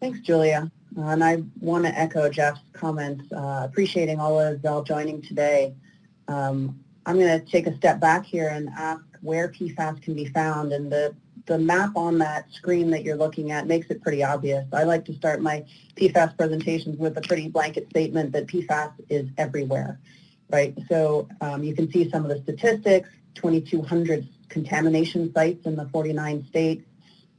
Thanks, Julia. Uh, and I want to echo Jeff's comments, uh, appreciating all of y'all joining today. Um, I'm going to take a step back here and ask where PFAS can be found. And the, the map on that screen that you're looking at makes it pretty obvious. I like to start my PFAS presentations with a pretty blanket statement that PFAS is everywhere, right? So um, you can see some of the statistics, 2,200 contamination sites in the 49 states.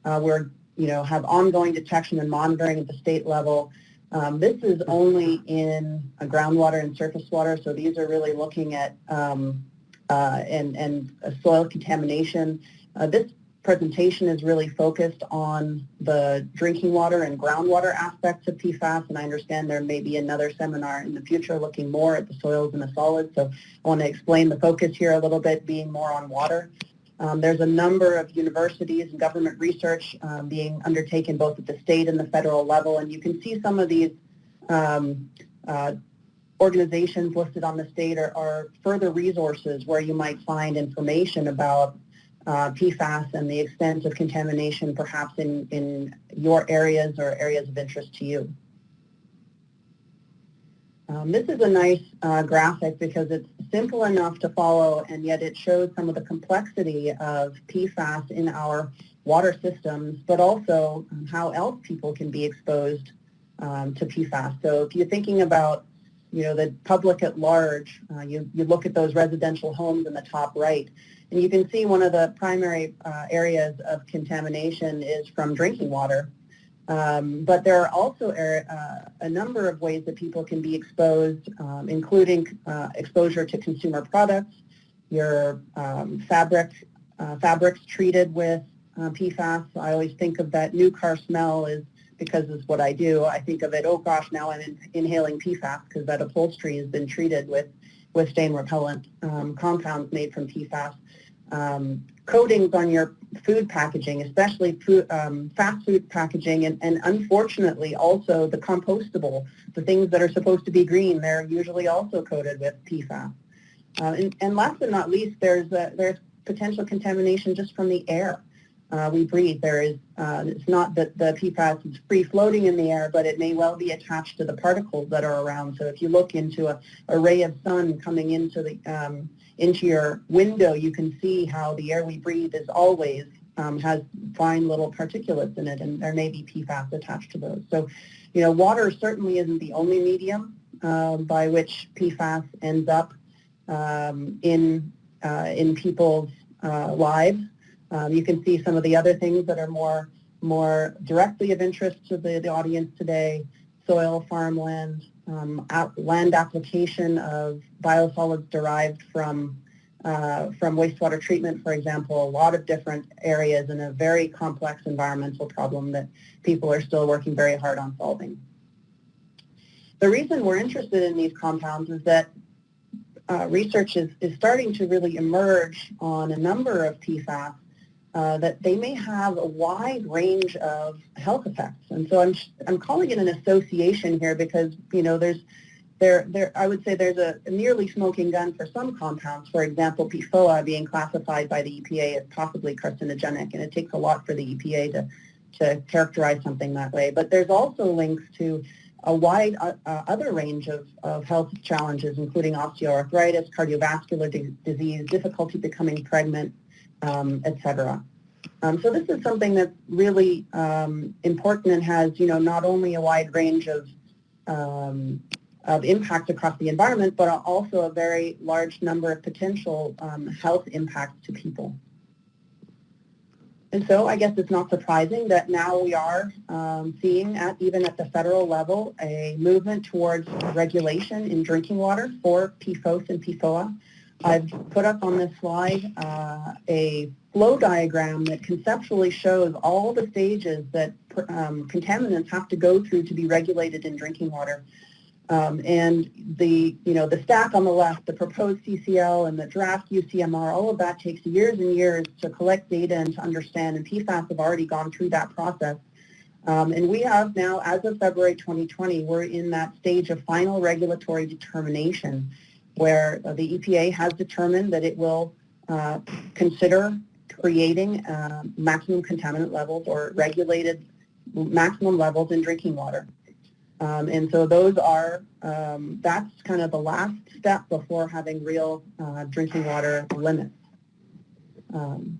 Uh, we're you know, have ongoing detection and monitoring at the state level. Um, this is only in groundwater and surface water, so these are really looking at um, uh, and, and soil contamination. Uh, this presentation is really focused on the drinking water and groundwater aspects of PFAS, and I understand there may be another seminar in the future looking more at the soils and the solids, so I want to explain the focus here a little bit, being more on water. Um, there's a number of universities and government research um, being undertaken both at the state and the federal level, and you can see some of these um, uh, organizations listed on the state are, are, further resources where you might find information about uh, PFAS and the extent of contamination perhaps in, in your areas or areas of interest to you. Um, this is a nice uh, graphic because it's simple enough to follow and yet it shows some of the complexity of PFAS in our water systems, but also um, how else people can be exposed um, to PFAS. So if you're thinking about you know, the public at large, uh, you, you look at those residential homes in the top right, and you can see one of the primary uh, areas of contamination is from drinking water. Um, but there are also uh, a number of ways that people can be exposed, um, including uh, exposure to consumer products, your um, fabric, uh, fabrics treated with uh, PFAS. I always think of that new car smell is because it's what I do. I think of it, oh gosh, now I'm in, inhaling PFAS because that upholstery has been treated with, with stain repellent um, compounds made from PFAS. Um, coatings on your food packaging, especially food, um, fast food packaging, and, and unfortunately also the compostable, the things that are supposed to be green, they're usually also coated with PFAS. Uh, and, and, last but not least, there's, a, there's potential contamination just from the air. Uh, we breathe. There is, uh, it's not that the PFAS is free floating in the air, but it may well be attached to the particles that are around. So if you look into a, a ray of sun coming into the um, into your window, you can see how the air we breathe is always um, has fine little particulates in it, and there may be PFAS attached to those. So, you know, water certainly isn't the only medium uh, by which PFAS ends up um, in uh, in people's uh, lives. Um, you can see some of the other things that are more more directly of interest to the, the audience today, soil, farmland, um, land application of biosolids derived from uh, from wastewater treatment, for example, a lot of different areas in a very complex environmental problem that people are still working very hard on solving. The reason we're interested in these compounds is that uh, research is, is starting to really emerge on a number of PFAS uh, that they may have a wide range of health effects. And so I'm, I'm calling it an association here because, you know, there's, there, there, I would say there's a, nearly smoking gun for some compounds. For example, PFOA being classified by the EPA as possibly carcinogenic, and it takes a lot for the EPA to, to characterize something that way. But there's also links to a wide uh, uh, other range of, of health challenges, including osteoarthritis, cardiovascular disease, difficulty becoming pregnant, um, etc. Um, so this is something that's really um, important and has, you know, not only a wide range of, um, of impact across the environment, but also a very large number of potential um, health impacts to people. And so I guess it's not surprising that now we are um, seeing, at, even at the federal level, a movement towards regulation in drinking water for PFOS and PFOA. I've put up on this slide uh, a flow diagram that conceptually shows all the stages that um, contaminants have to go through to be regulated in drinking water. Um, and the, you know, the stack on the left, the proposed CCL and the draft UCMR, all of that takes years and years to collect data and to understand, and PFAS have already gone through that process. Um, and we have now, as of February 2020, we're in that stage of final regulatory determination where uh, the EPA has determined that it will uh, consider creating uh, maximum contaminant levels or regulated maximum levels in drinking water. Um, and so those are, um, that's kind of the last step before having real uh, drinking water limits. Um,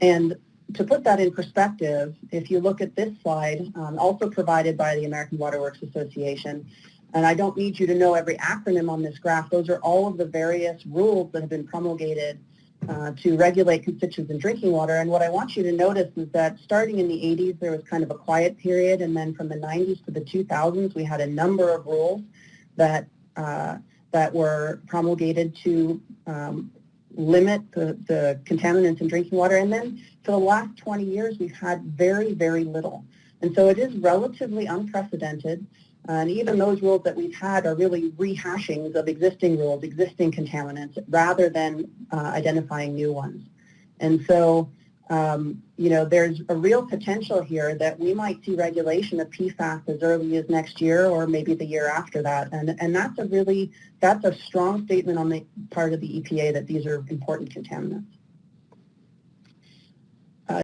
and to put that in perspective, if you look at this slide, um, also provided by the American Water Works Association, and I don't need you to know every acronym on this graph, those are all of the various rules that have been promulgated uh, to regulate constituents in drinking water. And what I want you to notice is that starting in the 80s, there was kind of a quiet period, and then from the 90s to the 2000s, we had a number of rules that uh, that were promulgated to um, limit the, the contaminants in drinking water. And then for the last 20 years, we've had very, very little. And so it is relatively unprecedented. And even those rules that we've had are really rehashings of existing rules, existing contaminants, rather than uh, identifying new ones. And so, um, you know, there's a real potential here that we might see regulation of PFAS as early as next year or maybe the year after that. And, and that's a really, that's a strong statement on the part of the EPA that these are important contaminants.